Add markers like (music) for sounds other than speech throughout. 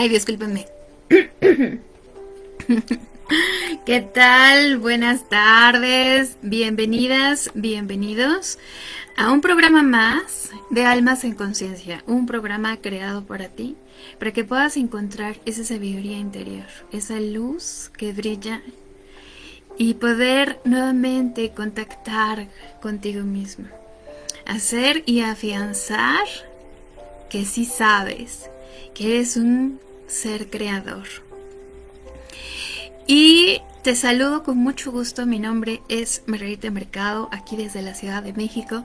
Ay, discúlpenme. (coughs) ¿Qué tal? Buenas tardes. Bienvenidas, bienvenidos a un programa más de Almas en Conciencia. Un programa creado para ti, para que puedas encontrar esa sabiduría interior, esa luz que brilla y poder nuevamente contactar contigo mismo. Hacer y afianzar que sí sabes que eres un ser creador. Y te saludo con mucho gusto, mi nombre es Margarita Mercado, aquí desde la Ciudad de México,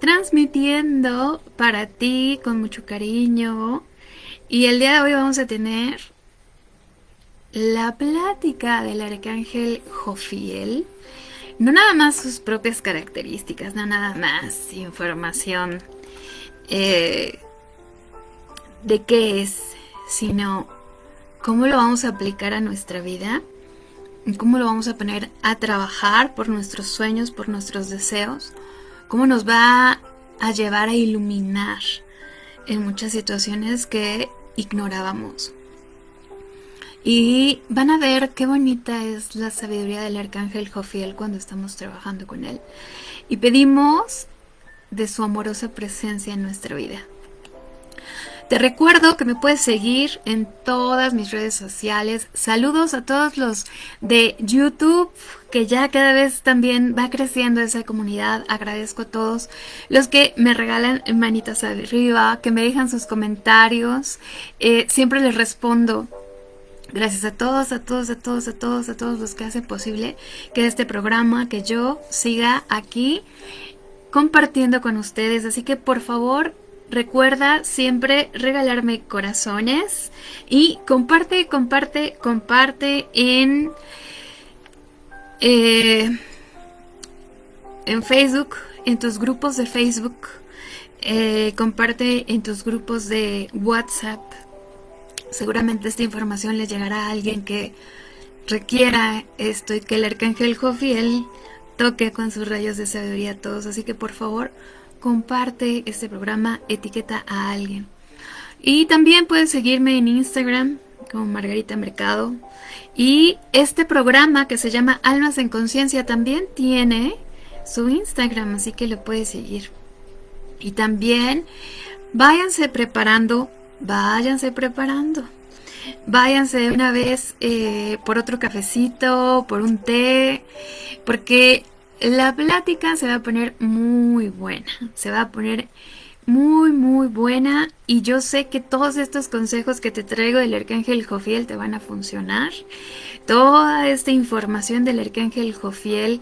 transmitiendo para ti con mucho cariño. Y el día de hoy vamos a tener la plática del arcángel Jofiel. No nada más sus propias características, no nada más información eh, de qué es, sino cómo lo vamos a aplicar a nuestra vida, cómo lo vamos a poner a trabajar por nuestros sueños, por nuestros deseos, cómo nos va a llevar a iluminar en muchas situaciones que ignorábamos. Y van a ver qué bonita es la sabiduría del arcángel Jofiel cuando estamos trabajando con él. Y pedimos de su amorosa presencia en nuestra vida. Te recuerdo que me puedes seguir en todas mis redes sociales. Saludos a todos los de YouTube, que ya cada vez también va creciendo esa comunidad. Agradezco a todos los que me regalan manitas arriba, que me dejan sus comentarios. Eh, siempre les respondo. Gracias a todos, a todos, a todos, a todos, a todos los que hacen posible que este programa, que yo siga aquí compartiendo con ustedes. Así que por favor, recuerda siempre regalarme corazones y comparte, comparte, comparte en, eh, en Facebook, en tus grupos de Facebook, eh, comparte en tus grupos de WhatsApp. Seguramente esta información le llegará a alguien que requiera esto y que el arcángel Jofiel toque con sus rayos de sabiduría a todos. Así que por favor, comparte este programa, etiqueta a alguien. Y también puedes seguirme en Instagram como Margarita Mercado. Y este programa que se llama Almas en Conciencia también tiene su Instagram, así que lo puedes seguir. Y también váyanse preparando, váyanse preparando. Váyanse una vez eh, por otro cafecito, por un té, porque la plática se va a poner muy buena, se va a poner muy muy buena y yo sé que todos estos consejos que te traigo del Arcángel Jofiel te van a funcionar. Toda esta información del Arcángel Jofiel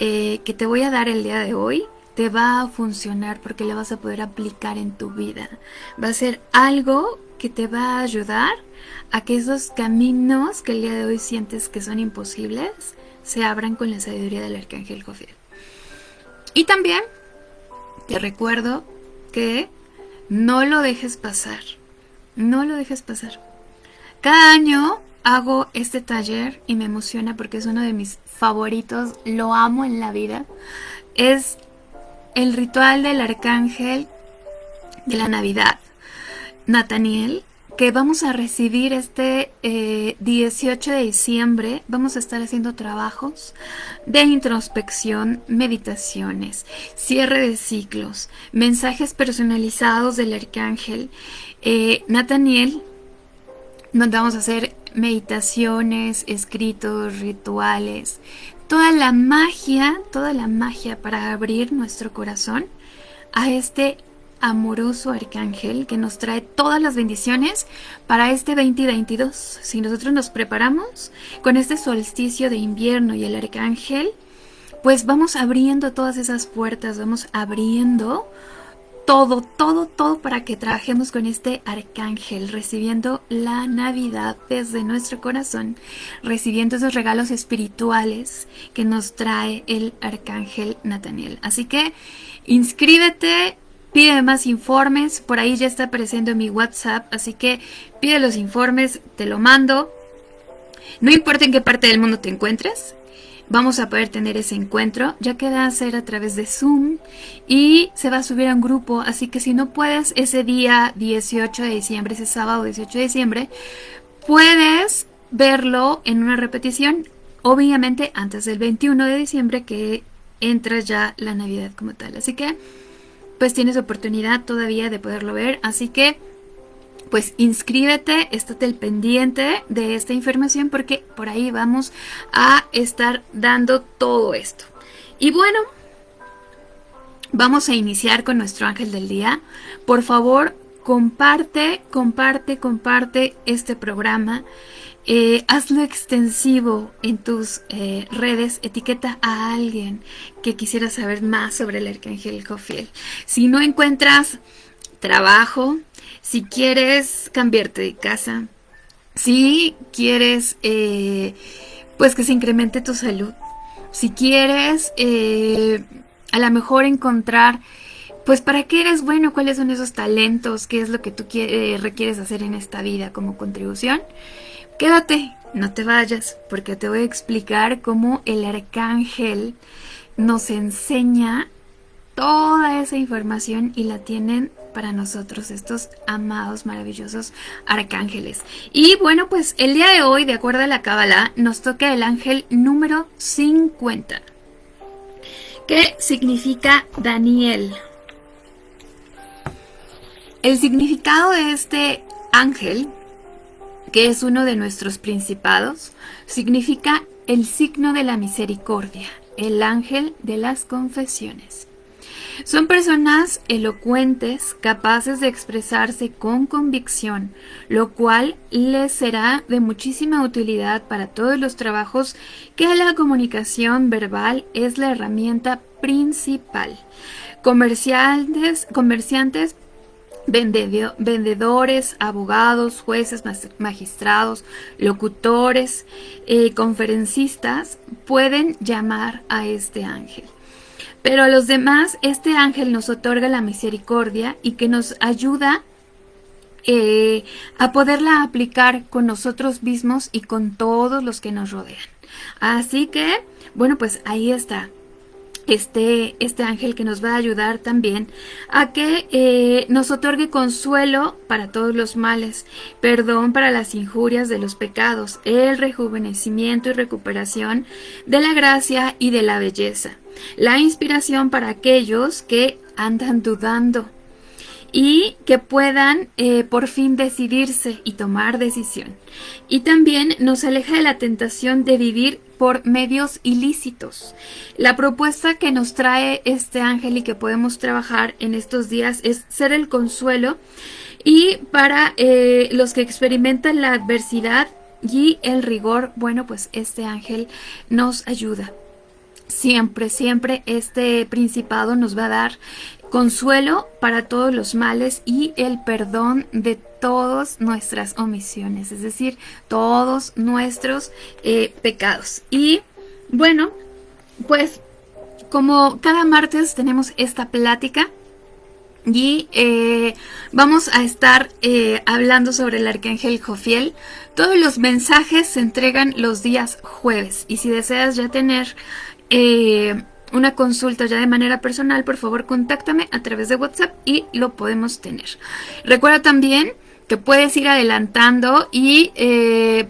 eh, que te voy a dar el día de hoy te va a funcionar porque la vas a poder aplicar en tu vida. Va a ser algo que te va a ayudar a que esos caminos que el día de hoy sientes que son imposibles se abran con la sabiduría del arcángel Jofiel. Y también te recuerdo que no lo dejes pasar, no lo dejes pasar. Cada año hago este taller y me emociona porque es uno de mis favoritos, lo amo en la vida. Es el ritual del arcángel de la Navidad, Nathaniel, que vamos a recibir este 18 eh, de diciembre. Vamos a estar haciendo trabajos de introspección, meditaciones, cierre de ciclos, mensajes personalizados del arcángel. Eh, Nathaniel, donde vamos a hacer meditaciones, escritos, rituales, toda la magia, toda la magia para abrir nuestro corazón a este amoroso arcángel que nos trae todas las bendiciones para este 2022. Si nosotros nos preparamos con este solsticio de invierno y el arcángel, pues vamos abriendo todas esas puertas, vamos abriendo todo, todo, todo para que trabajemos con este arcángel, recibiendo la Navidad desde nuestro corazón, recibiendo esos regalos espirituales que nos trae el arcángel Nathaniel. Así que inscríbete Pide más informes, por ahí ya está apareciendo mi WhatsApp, así que pide los informes, te lo mando. No importa en qué parte del mundo te encuentres, vamos a poder tener ese encuentro, ya que va a ser a través de Zoom y se va a subir a un grupo, así que si no puedes ese día 18 de diciembre, ese sábado 18 de diciembre, puedes verlo en una repetición, obviamente antes del 21 de diciembre que entra ya la Navidad como tal, así que pues tienes oportunidad todavía de poderlo ver, así que pues inscríbete, estate el pendiente de esta información porque por ahí vamos a estar dando todo esto. Y bueno, vamos a iniciar con nuestro ángel del día. Por favor, comparte, comparte, comparte este programa. Eh, hazlo extensivo en tus eh, redes, etiqueta a alguien que quisiera saber más sobre el arcángel Jofiel. Si no encuentras trabajo, si quieres cambiarte de casa, si quieres eh, pues que se incremente tu salud, si quieres eh, a lo mejor encontrar pues para qué eres bueno, cuáles son esos talentos, qué es lo que tú requieres hacer en esta vida como contribución, quédate, no te vayas, porque te voy a explicar cómo el arcángel nos enseña toda esa información y la tienen para nosotros estos amados, maravillosos arcángeles. Y bueno, pues el día de hoy, de acuerdo a la Kabbalah, nos toca el ángel número 50, que significa Daniel. El significado de este ángel, que es uno de nuestros principados, significa el signo de la misericordia, el ángel de las confesiones. Son personas elocuentes, capaces de expresarse con convicción, lo cual les será de muchísima utilidad para todos los trabajos que la comunicación verbal es la herramienta principal. Comerciantes, comerciantes vendedores, abogados, jueces, magistrados, locutores, eh, conferencistas pueden llamar a este ángel. Pero a los demás, este ángel nos otorga la misericordia y que nos ayuda eh, a poderla aplicar con nosotros mismos y con todos los que nos rodean. Así que, bueno, pues ahí está este, este ángel que nos va a ayudar también a que eh, nos otorgue consuelo para todos los males, perdón para las injurias de los pecados, el rejuvenecimiento y recuperación de la gracia y de la belleza, la inspiración para aquellos que andan dudando y que puedan eh, por fin decidirse y tomar decisión. Y también nos aleja de la tentación de vivir por medios ilícitos. La propuesta que nos trae este ángel y que podemos trabajar en estos días es ser el consuelo y para eh, los que experimentan la adversidad y el rigor, bueno, pues este ángel nos ayuda. Siempre, siempre este principado nos va a dar consuelo para todos los males y el perdón de todas nuestras omisiones, es decir, todos nuestros eh, pecados. Y bueno, pues como cada martes tenemos esta plática y eh, vamos a estar eh, hablando sobre el arcángel Jofiel. Todos los mensajes se entregan los días jueves y si deseas ya tener una consulta ya de manera personal, por favor contáctame a través de WhatsApp y lo podemos tener. Recuerda también que puedes ir adelantando y eh,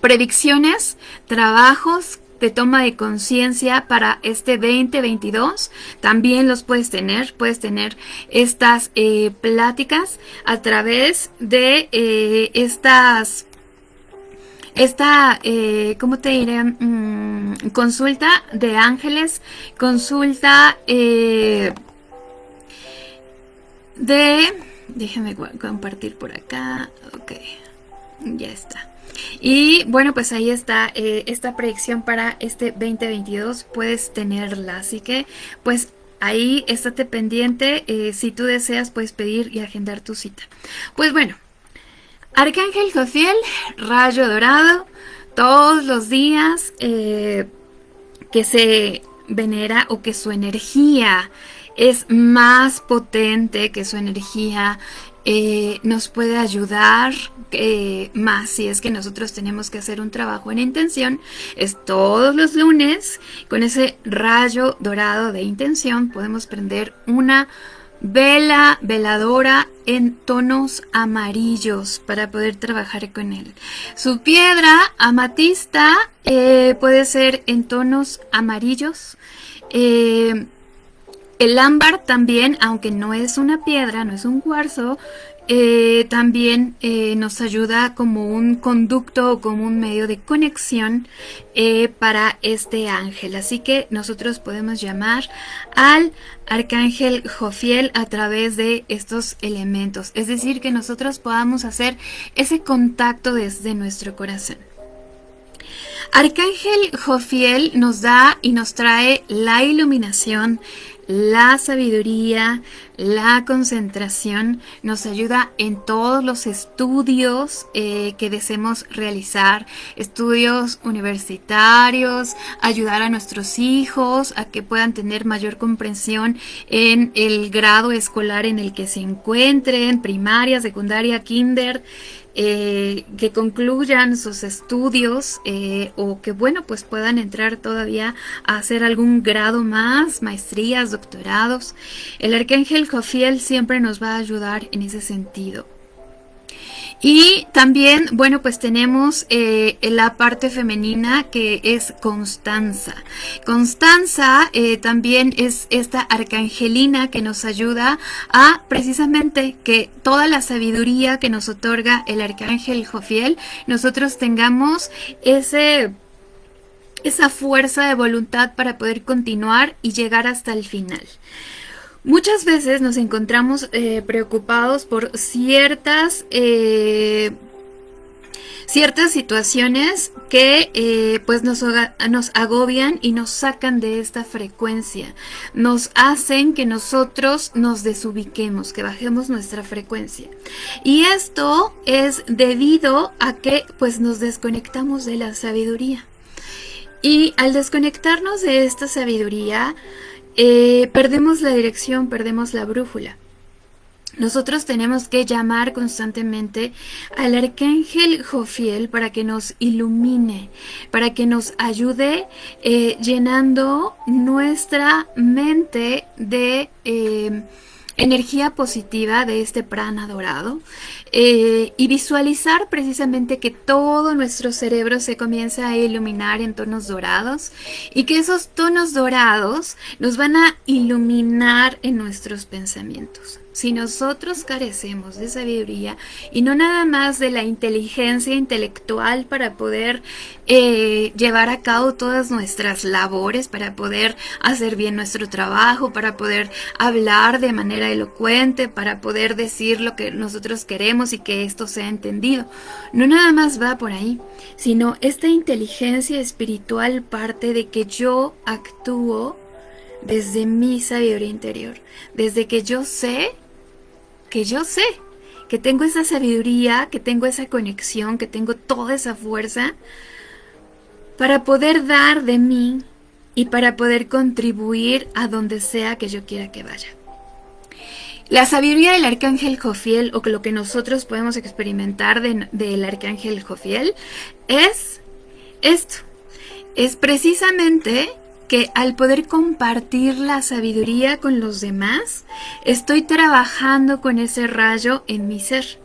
predicciones, trabajos de toma de conciencia para este 2022 también los puedes tener puedes tener estas eh, pláticas a través de eh, estas esta, eh, ¿cómo te diré? Mm, consulta de ángeles, consulta eh, de... Déjame compartir por acá. Ok, ya está. Y bueno, pues ahí está eh, esta predicción para este 2022. Puedes tenerla. Así que, pues ahí estate pendiente. Si tú deseas, puedes pedir y agendar tu cita. Pues bueno, Arcángel Jofiel, rayo dorado, todos los días eh, que se venera o que su energía es más potente, que su energía eh, nos puede ayudar eh, más si es que nosotros tenemos que hacer un trabajo en intención. Es todos los lunes, con ese rayo dorado de intención, podemos prender una vela veladora en tonos amarillos para poder trabajar con él. Su piedra amatista eh, puede ser en tonos amarillos. El ámbar también, aunque no es una piedra, no es un cuarzo, eh, también eh, nos ayuda como un conducto o como un medio de conexión eh, para este ángel. Así que nosotros podemos llamar al arcángel Jofiel a través de estos elementos. Es decir, que nosotros podamos hacer ese contacto desde nuestro corazón. Arcángel Jofiel nos da y nos trae la iluminación, la sabiduría, la concentración nos ayuda en todos los estudios eh, que deseemos realizar, estudios universitarios, ayudar a nuestros hijos a que puedan tener mayor comprensión en el grado escolar en el que se encuentren, primaria, secundaria, kinder, eh, que concluyan sus estudios eh, o que bueno pues puedan entrar todavía a hacer algún grado más, maestrías, doctorados. El arcángel Jofiel siempre nos va a ayudar en ese sentido. Y también, bueno, pues tenemos eh, la parte femenina que es Constanza. Constanza eh, también es esta arcangelina que nos ayuda a precisamente que toda la sabiduría que nos otorga el arcángel Jofiel, nosotros tengamos ese esa fuerza de voluntad para poder continuar y llegar hasta el final. Muchas veces nos encontramos eh, preocupados por ciertas, eh, ciertas situaciones que eh, pues nos, nos agobian y nos sacan de esta frecuencia. Nos hacen que nosotros nos desubiquemos, que bajemos nuestra frecuencia. Y esto es debido a que pues nos desconectamos de la sabiduría. Y al desconectarnos de esta sabiduría, eh, perdemos la dirección, perdemos la brújula. Nosotros tenemos que llamar constantemente al arcángel Jofiel para que nos ilumine, para que nos ayude eh, llenando nuestra mente de eh, energía positiva de este prana dorado eh, y visualizar precisamente que todo nuestro cerebro se comienza a iluminar en tonos dorados y que esos tonos dorados nos van a iluminar en nuestros pensamientos. Si nosotros carecemos de sabiduría y no nada más de la inteligencia intelectual para poder eh, llevar a cabo todas nuestras labores, para poder hacer bien nuestro trabajo, para poder hablar de manera elocuente, para poder decir lo que nosotros queremos y que esto sea entendido. No nada más va por ahí, sino esta inteligencia espiritual parte de que yo actúo desde mi sabiduría interior, desde que yo sé que yo sé, que tengo esa sabiduría, que tengo esa conexión, que tengo toda esa fuerza para poder dar de mí y para poder contribuir a donde sea que yo quiera que vaya. La sabiduría del arcángel Jofiel, o lo que nosotros podemos experimentar del arcángel Jofiel, es esto. Es precisamente que al poder compartir la sabiduría con los demás, estoy trabajando con ese rayo en mi ser.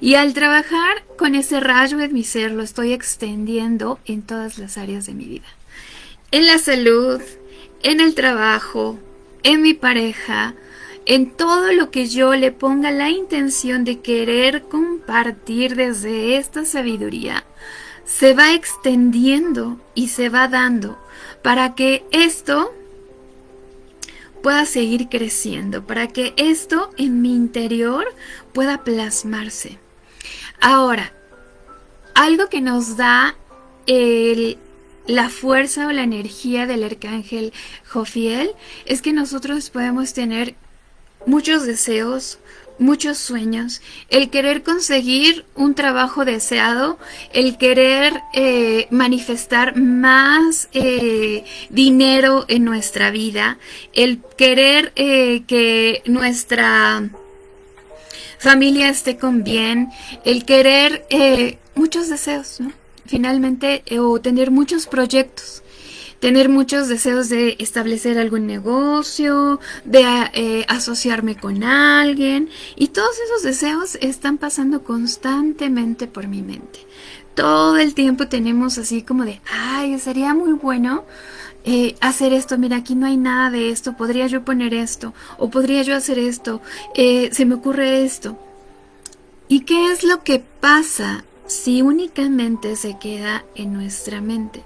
Y al trabajar con ese rayo en mi ser, lo estoy extendiendo en todas las áreas de mi vida. En la salud, en el trabajo, en mi pareja, en todo lo que yo le ponga la intención de querer compartir desde esta sabiduría, se va extendiendo y se va dando para que esto pueda seguir creciendo, para que esto en mi interior pueda plasmarse. Ahora, algo que nos da la fuerza o la energía del arcángel Jofiel es que nosotros podemos tener muchos deseos, muchos sueños, el querer conseguir un trabajo deseado, el querer eh, manifestar más eh, dinero en nuestra vida, el querer eh, que nuestra familia esté con bien, el querer eh, muchos deseos. Finalmente, eh, o tener muchos proyectos tener muchos deseos de establecer algún negocio, de eh, asociarme con alguien y todos esos deseos están pasando constantemente por mi mente. Todo el tiempo tenemos así como de, ay, sería muy bueno eh, hacer esto, mira, aquí no hay nada de esto, podría yo poner esto, o podría yo hacer esto, eh, se me ocurre esto. ¿Y qué es lo que pasa si únicamente se queda en nuestra mente?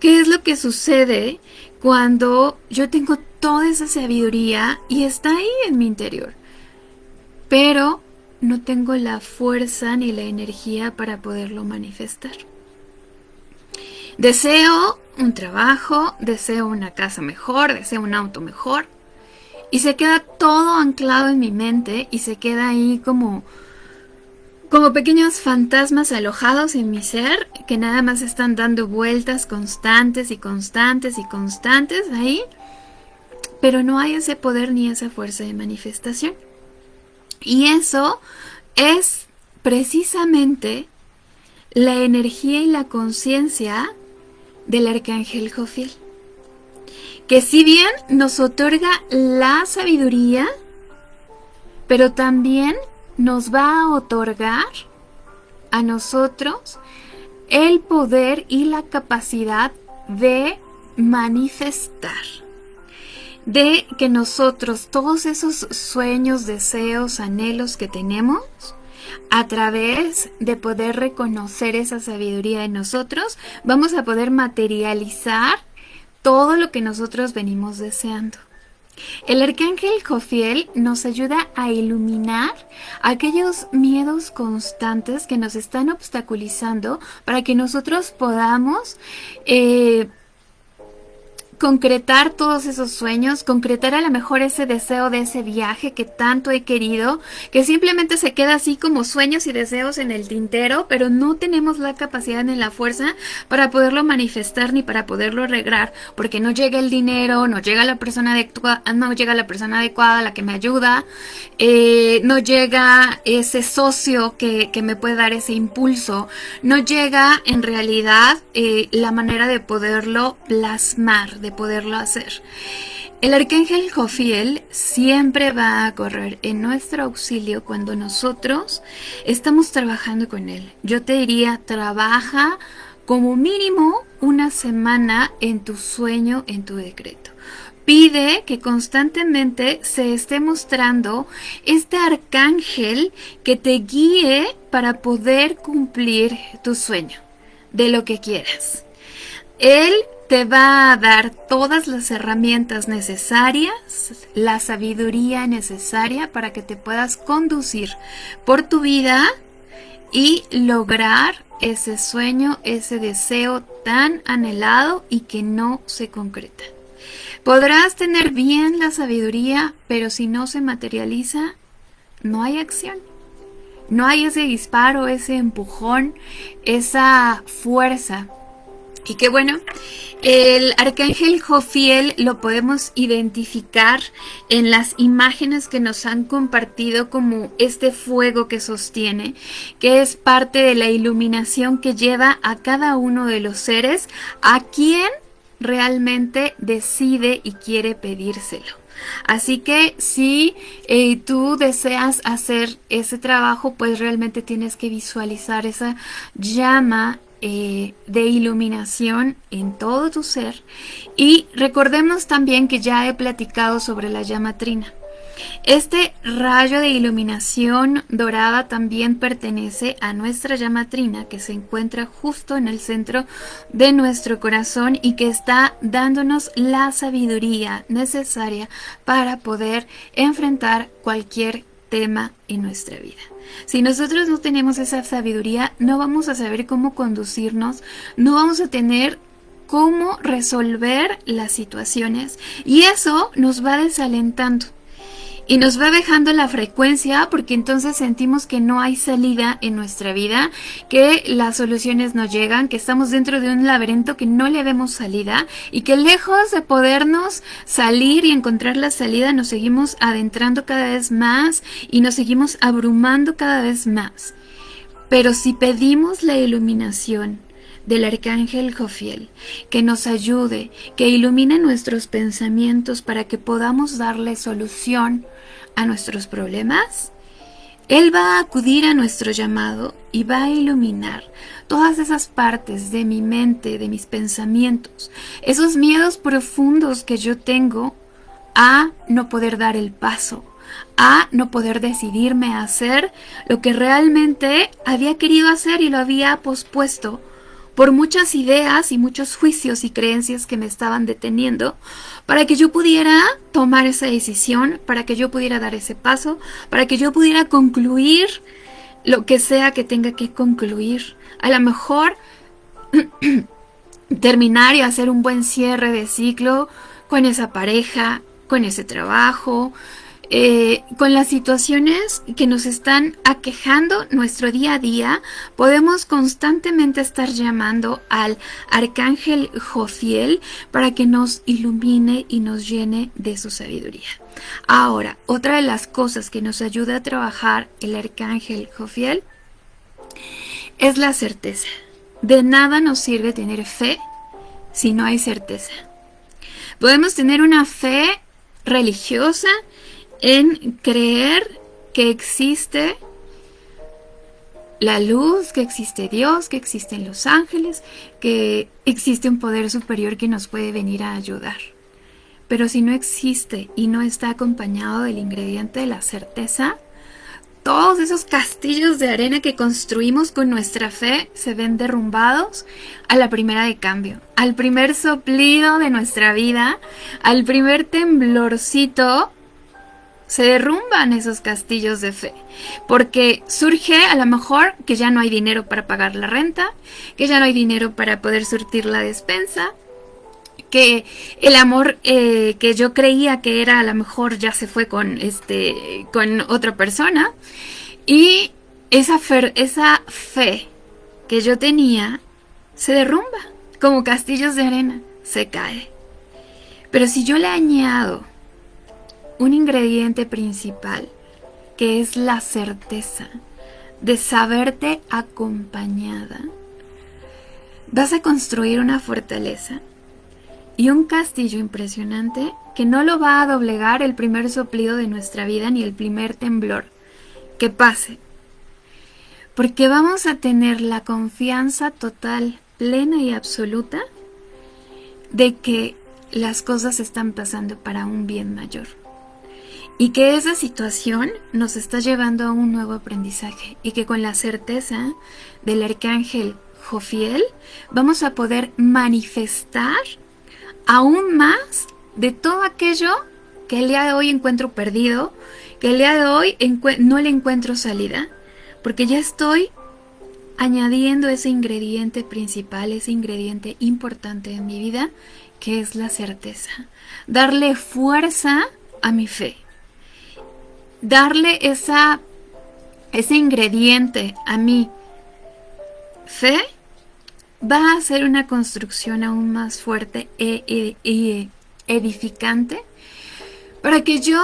¿Qué es lo que sucede cuando yo tengo toda esa sabiduría y está ahí en mi interior? Pero no tengo la fuerza ni la energía para poderlo manifestar. Deseo un trabajo, deseo una casa mejor, deseo un auto mejor. Y se queda todo anclado en mi mente y se queda ahí como, como pequeños fantasmas alojados en mi ser que nada más están dando vueltas constantes y constantes y constantes ahí. Pero no hay ese poder ni esa fuerza de manifestación. Y eso es precisamente la energía y la conciencia del arcángel Jofiel, que si bien nos otorga la sabiduría, pero también nos va a otorgar a nosotros el poder y la capacidad de manifestar. De que nosotros todos esos sueños, deseos, anhelos que tenemos, a través de poder reconocer esa sabiduría en nosotros, vamos a poder materializar todo lo que nosotros venimos deseando. El arcángel Jofiel nos ayuda a iluminar aquellos miedos constantes que nos están obstaculizando para que nosotros podamos eh, concretar todos esos sueños, concretar a lo mejor ese deseo de ese viaje que tanto he querido, que simplemente se queda así como sueños y deseos en el tintero, pero no tenemos la capacidad ni la fuerza para poderlo manifestar ni para poderlo arreglar, porque no llega el dinero, no llega la persona adecuada, no llega la persona adecuada, la que me ayuda, eh, no llega ese socio que, que, me puede dar ese impulso, no llega en realidad eh, la manera de poderlo plasmar, de poderlo hacer. El arcángel Jofiel siempre va a correr en nuestro auxilio cuando nosotros estamos trabajando con él. Yo te diría, trabaja como mínimo una semana en tu sueño, en tu decreto. Pide que constantemente se esté mostrando este arcángel que te guíe para poder cumplir tu sueño de lo que quieras. Él te va a dar todas las herramientas necesarias, la sabiduría necesaria para que te puedas conducir por tu vida y lograr ese sueño, ese deseo tan anhelado y que no se concreta. Podrás tener bien la sabiduría, pero si no se materializa, no hay acción. No hay ese disparo, ese empujón, esa fuerza y qué bueno, el arcángel Jofiel lo podemos identificar en las imágenes que nos han compartido como este fuego que sostiene, que es parte de la iluminación que lleva a cada uno de los seres a quien realmente decide y quiere pedírselo. Así que si eh, tú deseas hacer ese trabajo, pues realmente tienes que visualizar esa llama eh, de iluminación en todo tu ser. Y recordemos también que ya he platicado sobre la llama trina. Este rayo de iluminación dorada también pertenece a nuestra llama trina que se encuentra justo en el centro de nuestro corazón y que está dándonos la sabiduría necesaria para poder enfrentar cualquier tema en nuestra vida. Si nosotros no tenemos esa sabiduría, no vamos a saber cómo conducirnos, no vamos a tener cómo resolver las situaciones y eso nos va desalentando. Y nos va dejando la frecuencia porque entonces sentimos que no hay salida en nuestra vida, que las soluciones no llegan, que estamos dentro de un laberinto que no le vemos salida y que lejos de podernos salir y encontrar la salida nos seguimos adentrando cada vez más y nos seguimos abrumando cada vez más. Pero si pedimos la iluminación, del arcángel Jofiel, que nos ayude, que ilumine nuestros pensamientos para que podamos darle solución a nuestros problemas, Él va a acudir a nuestro llamado y va a iluminar todas esas partes de mi mente, de mis pensamientos, esos miedos profundos que yo tengo a no poder dar el paso, a no poder decidirme a hacer lo que realmente había querido hacer y lo había pospuesto por muchas ideas y muchos juicios y creencias que me estaban deteniendo para que yo pudiera tomar esa decisión, para que yo pudiera dar ese paso, para que yo pudiera concluir lo que sea que tenga que concluir. A lo mejor (clears throat) terminar y hacer un buen cierre de ciclo con esa pareja, con ese trabajo, eh, con las situaciones que nos están aquejando nuestro día a día, podemos constantemente estar llamando al arcángel Jofiel para que nos ilumine y nos llene de su sabiduría. Ahora, otra de las cosas que nos ayuda a trabajar el arcángel Jofiel es la certeza. De nada nos sirve tener fe si no hay certeza. Podemos tener una fe religiosa en creer que existe la luz, que existe Dios, que existen los ángeles, que existe un poder superior que nos puede venir a ayudar. Pero si no existe y no está acompañado del ingrediente de la certeza, todos esos castillos de arena que construimos con nuestra fe se ven derrumbados a la primera de cambio, al primer soplido de nuestra vida, al primer temblorcito se derrumban esos castillos de fe, porque surge a lo mejor que ya no hay dinero para pagar la renta, que ya no hay dinero para poder surtir la despensa, que el amor eh, que yo creía que era a lo mejor ya se fue con este con otra persona y esa esa fe que yo tenía se derrumba como castillos de arena, se cae. Pero si yo le añado un ingrediente principal, que es la certeza de saberte acompañada, vas a construir una fortaleza y un castillo impresionante que no lo va a doblegar el primer soplido de nuestra vida ni el primer temblor que pase. Porque vamos a tener la confianza total, plena y absoluta de que las cosas están pasando para un bien mayor y que esa situación nos está llevando a un nuevo aprendizaje y que con la certeza del arcángel Jofiel vamos a poder manifestar aún más de todo aquello que el día de hoy encuentro perdido, que el día de hoy no le encuentro salida, porque ya estoy añadiendo ese ingrediente principal, ese ingrediente importante en mi vida, que es la certeza. Darle fuerza a mi fe darle ese ingrediente a mi fe va a ser una construcción aún más fuerte e, e, edificante para que yo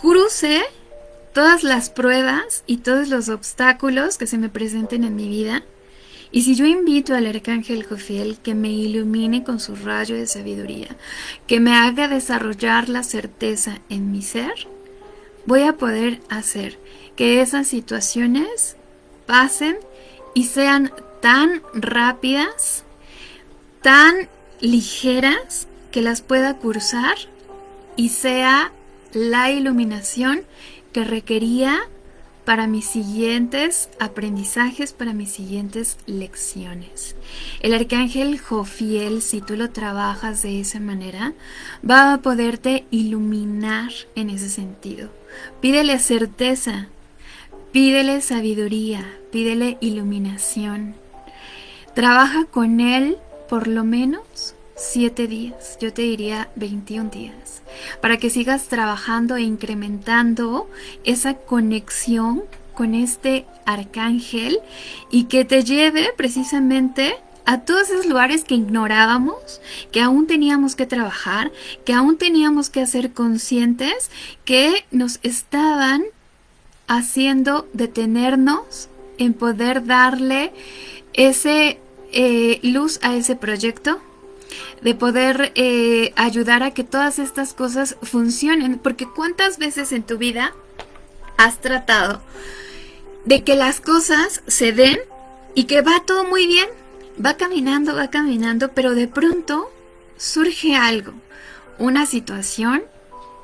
cruce todas las pruebas y todos los obstáculos que se me presenten en mi vida. Y si yo invito al arcángel Jofiel que me ilumine con su rayo de sabiduría, que me haga desarrollar la certeza en mi ser, voy a poder hacer que esas situaciones pasen y sean tan rápidas, tan ligeras que las pueda cursar y sea la iluminación que requería para mis siguientes aprendizajes, para mis siguientes lecciones. El arcángel Jofiel, si tú lo trabajas de esa manera, va a poderte iluminar en ese sentido. Pídele certeza, pídele sabiduría, pídele iluminación. Trabaja con él por lo menos 7 días, yo te diría 21 días, para que sigas trabajando e incrementando esa conexión con este arcángel y que te lleve precisamente a todos esos lugares que ignorábamos, que aún teníamos que trabajar, que aún teníamos que hacer conscientes, que nos estaban haciendo detenernos en poder darle ese eh, luz a ese proyecto, de poder eh, ayudar a que todas estas cosas funcionen, porque cuántas veces en tu vida has tratado de que las cosas se den y que va todo muy bien, va caminando, va caminando, pero de pronto surge algo, una situación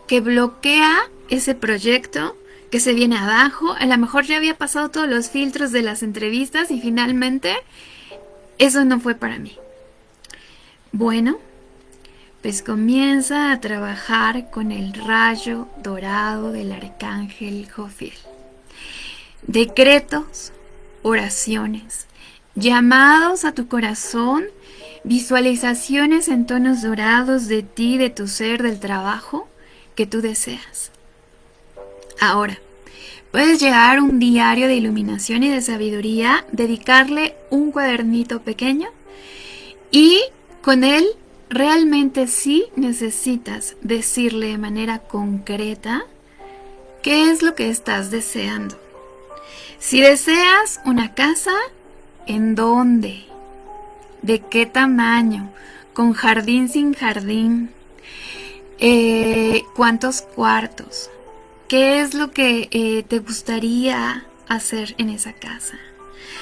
que bloquea ese proyecto, que se viene abajo, a lo mejor ya había pasado todos los filtros de las entrevistas y finalmente eso no fue para mí. Bueno, pues comienza a trabajar con el rayo dorado del arcángel Jofiel. Decretos, oraciones, llamados a tu corazón, visualizaciones en tonos dorados de ti, de tu ser, del trabajo que tú deseas. Ahora, puedes llevar un diario de iluminación y de sabiduría, dedicarle un cuadernito pequeño y con él realmente sí necesitas decirle de manera concreta qué es lo que estás deseando. Si deseas una casa, ¿en dónde? ¿De qué tamaño? ¿Con jardín sin jardín? Eh, ¿Cuántos cuartos? ¿Qué es lo que eh, te gustaría hacer en esa casa?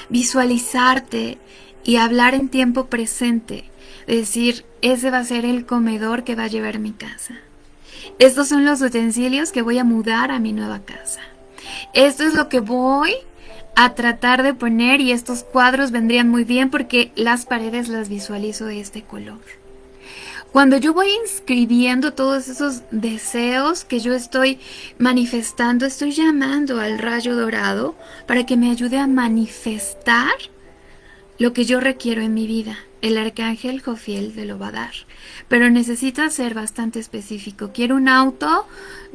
Visualizarte y hablar en tiempo presente. Decir, ese va a ser el comedor que va a llevar mi casa. Estos son los utensilios que voy a mudar a mi nueva casa. Esto es lo que voy a tratar de poner y estos cuadros vendrían muy bien porque las paredes las visualizo de este color. Cuando yo voy inscribiendo todos esos deseos que yo estoy manifestando, estoy llamando al rayo dorado para que me ayude a manifestar lo que yo requiero en mi vida. El arcángel Jofiel te lo va a dar. Pero necesita ser bastante específico. Quiero un auto,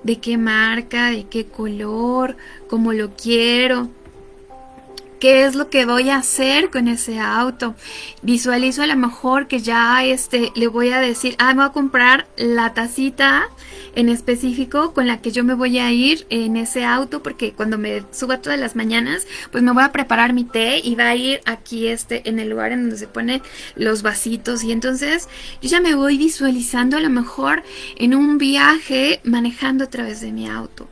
de qué marca, de qué color, cómo lo quiero qué es lo que voy a hacer con ese auto. Visualizo a lo mejor que ya este, le voy a decir, ah, me voy a comprar la tacita en específico con la que yo me voy a ir en ese auto porque cuando me suba todas las mañanas pues me voy a preparar mi té y va a ir aquí este en el lugar en donde se ponen los vasitos. Y entonces yo ya me voy visualizando a lo mejor en un viaje manejando a través de mi auto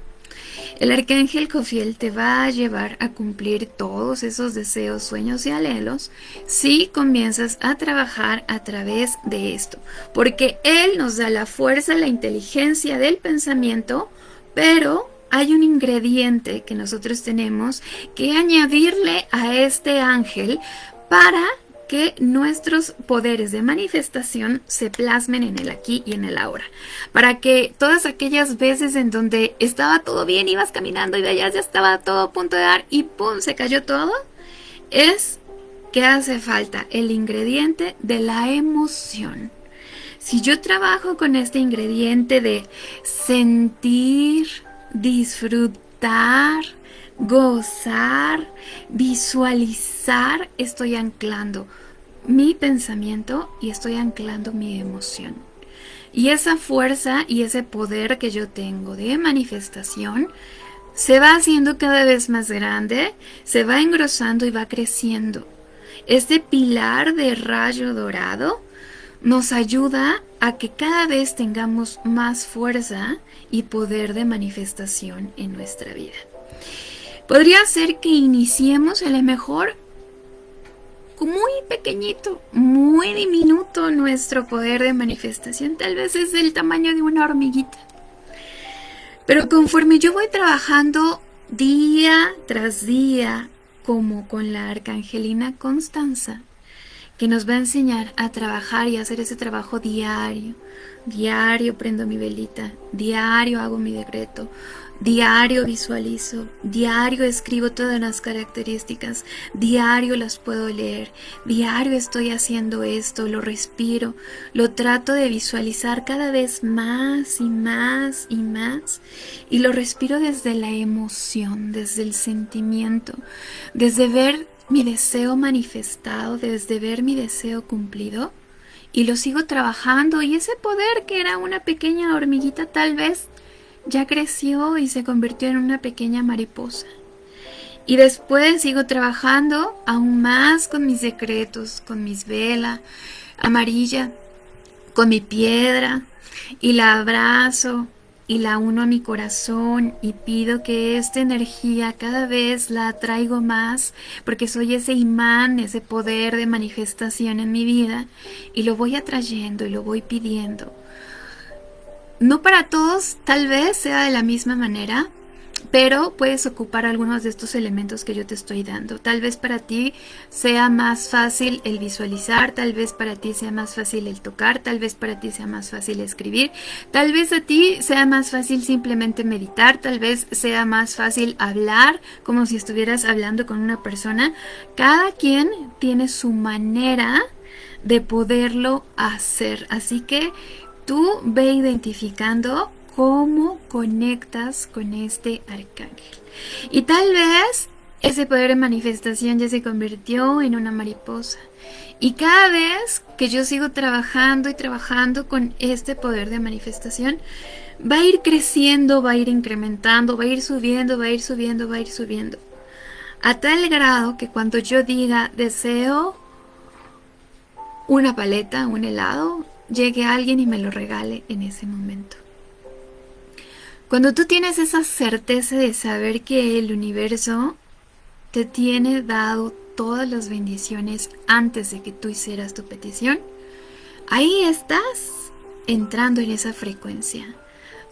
el arcángel Cofiel te va a llevar a cumplir todos esos deseos, sueños y anhelos si comienzas a trabajar a través de esto, porque Él nos da la fuerza, la inteligencia del pensamiento, pero hay un ingrediente que nosotros tenemos que añadirle a este ángel para que nuestros poderes de manifestación se plasmen en el aquí y en el ahora. Para que todas aquellas veces en donde estaba todo bien, ibas caminando y allá ya estaba todo a punto de dar y ¡pum! se cayó todo, es que hace falta el ingrediente de la emoción. Si yo trabajo con este ingrediente de sentir, disfrutar, gozar, visualizar, estoy anclando mi pensamiento y estoy anclando mi emoción. Y esa fuerza y ese poder que yo tengo de manifestación se va haciendo cada vez más grande, se va engrosando y va creciendo. Este pilar de rayo dorado nos ayuda a que cada vez tengamos más fuerza y poder de manifestación en nuestra vida. Podría ser que iniciemos a lo mejor muy pequeñito, muy diminuto nuestro poder de manifestación. Tal vez es del tamaño de una hormiguita. Pero conforme yo voy trabajando día tras día, como con la arcangelina Constanza, que nos va a enseñar a trabajar y hacer ese trabajo diario. Diario prendo mi velita, diario hago mi decreto, Diario visualizo, diario escribo todas las características, diario las puedo leer, diario estoy haciendo esto, lo respiro, lo trato de visualizar cada vez más y más y más y lo respiro desde la emoción, desde el sentimiento, desde ver mi deseo manifestado, desde ver mi deseo cumplido y lo sigo trabajando y ese poder que era una pequeña hormiguita tal vez ya creció y se convirtió en una pequeña mariposa. Y después sigo trabajando aún más con mis secretos, con mis velas amarilla, con mi piedra, y la abrazo y la uno a mi corazón y pido que esta energía cada vez la atraigo más porque soy ese imán, ese poder de manifestación en mi vida y lo voy atrayendo y lo voy pidiendo no para todos tal vez sea de la misma manera, pero puedes ocupar algunos de estos elementos que yo te estoy dando. Tal vez para ti sea más fácil el visualizar, tal vez para ti sea más fácil el tocar, tal vez para ti sea más fácil escribir, tal vez a ti sea más fácil simplemente meditar, tal vez sea más fácil hablar como si estuvieras hablando con una persona. Cada quien tiene su manera de poderlo hacer. Así que tú ve identificando cómo conectas con este arcángel. Y tal vez ese poder de manifestación ya se convirtió en una mariposa. Y cada vez que yo sigo trabajando y trabajando con este poder de manifestación, va a ir creciendo, va a ir incrementando, va a ir subiendo, va a ir subiendo, va a ir subiendo. A tal grado que cuando yo diga deseo una paleta, un helado, llegue alguien y me lo regale en ese momento. Cuando tú tienes esa certeza de saber que el universo te tiene dado todas las bendiciones antes de que tú hicieras tu petición, ahí estás entrando en esa frecuencia.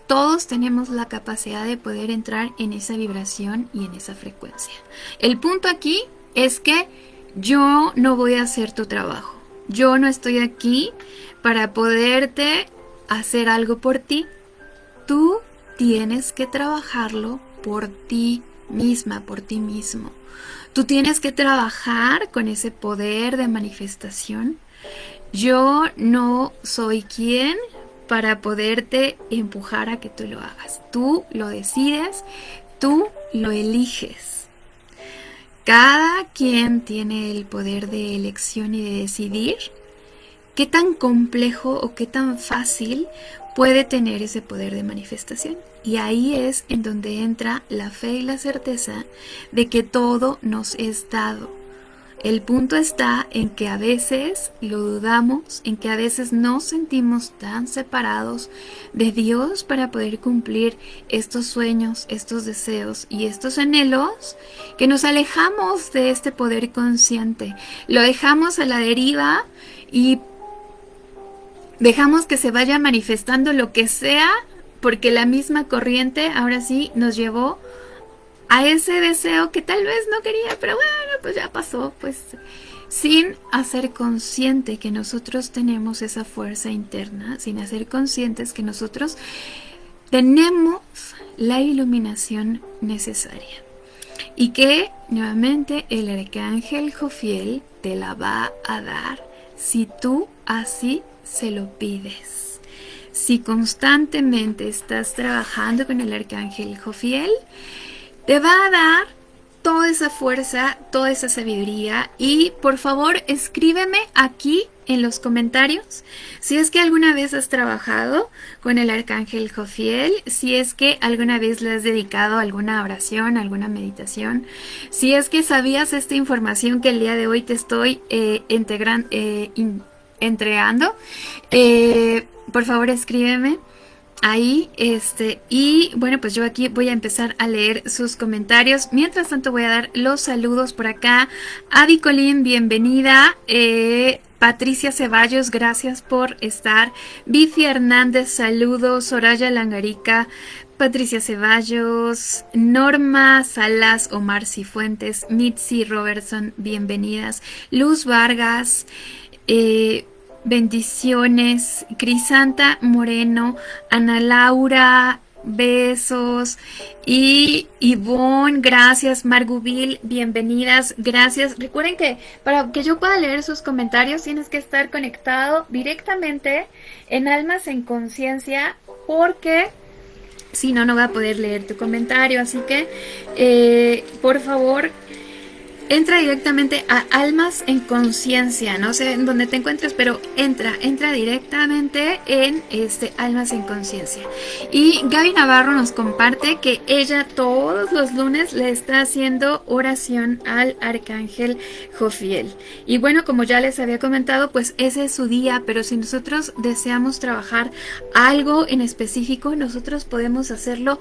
Todos tenemos la capacidad de poder entrar en esa vibración y en esa frecuencia. El punto aquí es que yo no voy a hacer tu trabajo. Yo no estoy aquí para poderte hacer algo por ti. Tú tienes que trabajarlo por ti misma, por ti mismo. Tú tienes que trabajar con ese poder de manifestación. Yo no soy quien para poderte empujar a que tú lo hagas. Tú lo decides, tú lo eliges. Cada quien tiene el poder de elección y de decidir qué tan complejo o qué tan fácil puede tener ese poder de manifestación. Y ahí es en donde entra la fe y la certeza de que todo nos es dado. El punto está en que a veces lo dudamos, en que a veces nos sentimos tan separados de Dios para poder cumplir estos sueños, estos deseos y estos anhelos, que nos alejamos de este poder consciente. Lo dejamos a la deriva y dejamos que se vaya manifestando lo que sea, porque la misma corriente ahora sí nos llevó a ese deseo que tal vez no quería, pero bueno, pues ya pasó, pues sin hacer consciente que nosotros tenemos esa fuerza interna, sin hacer conscientes que nosotros tenemos la iluminación necesaria. Y que nuevamente el arcángel Jofiel te la va a dar si tú así se lo pides. Si constantemente estás trabajando con el arcángel Jofiel, te va a dar toda esa fuerza, toda esa sabiduría y por favor escríbeme aquí en los comentarios si es que alguna vez has trabajado con el arcángel Jofiel, si es que alguna vez le has dedicado alguna oración, alguna meditación, si es que sabías esta información que el día de hoy te estoy eh, integrando, eh, entregando, eh, por favor escríbeme ahí este y bueno pues yo aquí voy a empezar a leer sus comentarios mientras tanto voy a dar los saludos por acá Adi Colín bienvenida eh, Patricia Ceballos, gracias por estar. Bifi Hernández, saludos. Soraya Langarica, Patricia Ceballos, Norma Salas, Omar Cifuentes, Mitzi Robertson, bienvenidas. Luz Vargas, eh, bendiciones. Crisanta Moreno, Ana Laura Besos. Y Ivonne, gracias. Margubil, bienvenidas. Gracias. Recuerden que para que yo pueda leer sus comentarios tienes que estar conectado directamente en Almas en Conciencia porque si no, no va a poder leer tu comentario. Así que, eh, por favor, entra directamente a Almas en Conciencia, no sé en dónde te encuentres, pero entra, entra directamente en este Almas en Conciencia. Y Gaby Navarro nos comparte que ella todos los lunes le está haciendo oración al Arcángel Jofiel. Y bueno, como ya les había comentado, pues ese es su día, pero si nosotros deseamos trabajar algo en específico, nosotros podemos hacerlo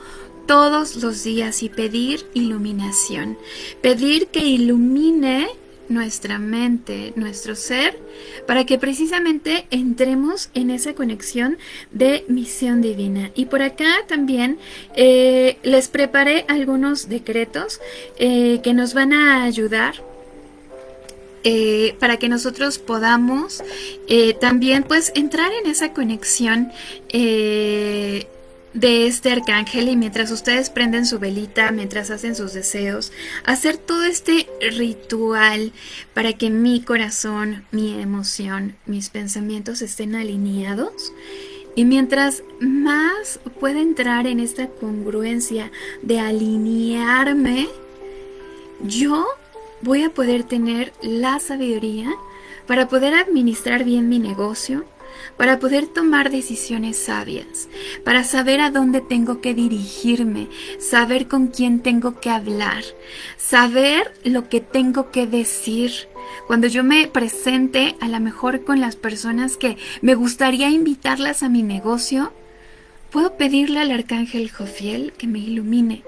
todos los días y pedir iluminación. Pedir que ilumine nuestra mente, nuestro ser, para que precisamente entremos en esa conexión de misión divina. Y por acá también eh, les preparé algunos decretos eh, que nos van a ayudar eh, para que nosotros podamos también pues entrar en esa conexión de este arcángel y mientras ustedes prenden su velita, mientras hacen sus deseos, hacer todo este ritual para que mi corazón, mi emoción, mis pensamientos estén alineados. Y mientras más pueda entrar en esta congruencia de alinearme, yo voy a poder tener la sabiduría para poder administrar bien mi negocio, para poder tomar decisiones sabias, para saber a dónde tengo que dirigirme, saber con quién tengo que hablar, saber lo que tengo que decir. Cuando yo me presente a lo mejor con las personas que me gustaría invitarlas a mi negocio, puedo pedirle al arcángel Jofiel que me ilumine.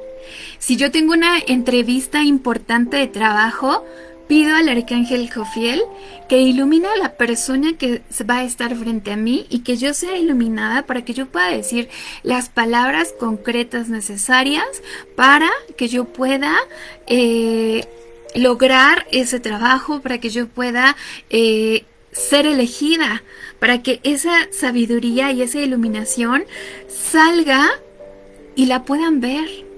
Si yo tengo una entrevista importante de trabajo, Pido al arcángel Jofiel que ilumine a la persona que va a estar frente a mí y que yo sea iluminada para que yo pueda decir las palabras concretas necesarias para que yo pueda eh, lograr ese trabajo, para que yo pueda eh, ser elegida, para que esa sabiduría y esa iluminación salga y la puedan ver.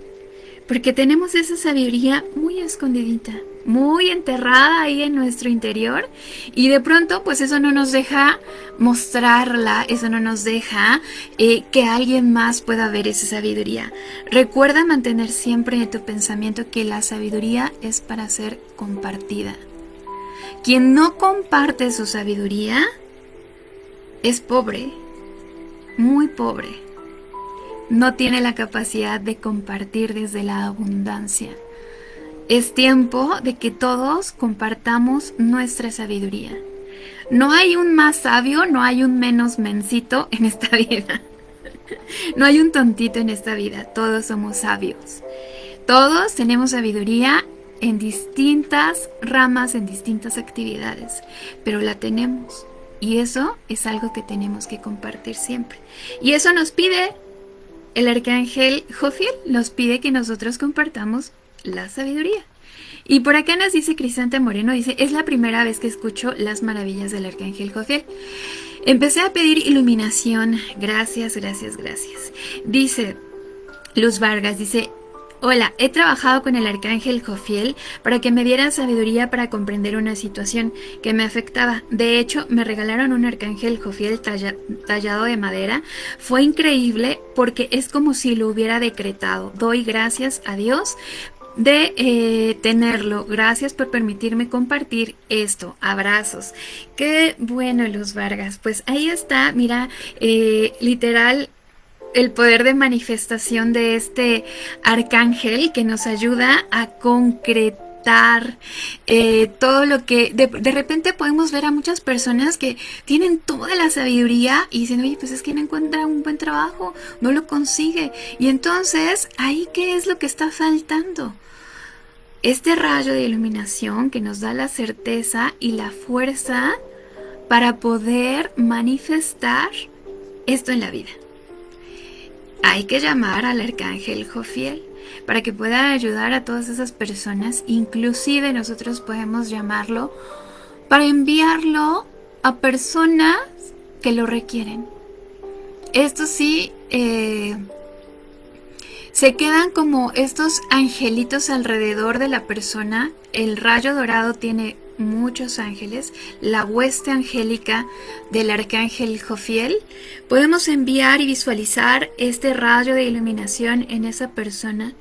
Porque tenemos esa sabiduría muy escondidita muy enterrada ahí en nuestro interior y de pronto pues eso no nos deja mostrarla, eso no nos deja eh, que alguien más pueda ver esa sabiduría. Recuerda mantener siempre en tu pensamiento que la sabiduría es para ser compartida. Quien no comparte su sabiduría es pobre, muy pobre. No tiene la capacidad de compartir desde la abundancia. Es tiempo de que todos compartamos nuestra sabiduría. No hay un más sabio, no hay un menos mencito en esta (laughs) vida. No hay un tontito en esta vida, todos somos sabios. Todos tenemos sabiduría en distintas ramas, en distintas actividades, pero la tenemos. Y eso es algo que tenemos que compartir siempre. Y eso nos pide el arcángel Jofiel, nos pide que nosotros compartamos la sabiduría. Y por acá nos dice Crisante Moreno, dice, es la primera vez que escucho las maravillas del Arcángel Jofiel. Empecé a pedir iluminación, gracias, gracias, gracias. Dice Luz Vargas, dice, Hola, he trabajado con el arcángel Jofiel para que me diera sabiduría para comprender una situación que me afectaba. De hecho, me regalaron un arcángel Jofiel tallado de madera. Fue increíble porque es como si lo hubiera decretado. Doy gracias a Dios de eh, tenerlo. Gracias por permitirme compartir esto. Abrazos. Qué bueno, Luz Vargas. Pues ahí está, mira, eh, literal el poder de manifestación de este arcángel que nos ayuda a concretar eh, todo lo que de, de, repente podemos ver a muchas personas que tienen toda la sabiduría y dicen, oye, pues es que no encuentra un buen trabajo, no lo consigue. Y entonces, ahí qué es lo que está faltando? Este rayo de iluminación que nos da la certeza y la fuerza para poder manifestar esto en la vida. Hay que llamar al arcángel Jofiel para que pueda ayudar a todas esas personas, inclusive nosotros podemos llamarlo para enviarlo a personas que lo requieren. Esto sí, eh, se quedan como estos angelitos alrededor de la persona. El rayo dorado tiene muchos ángeles, la hueste angélica del arcángel Jofiel, podemos enviar y visualizar este rayo de iluminación en esa persona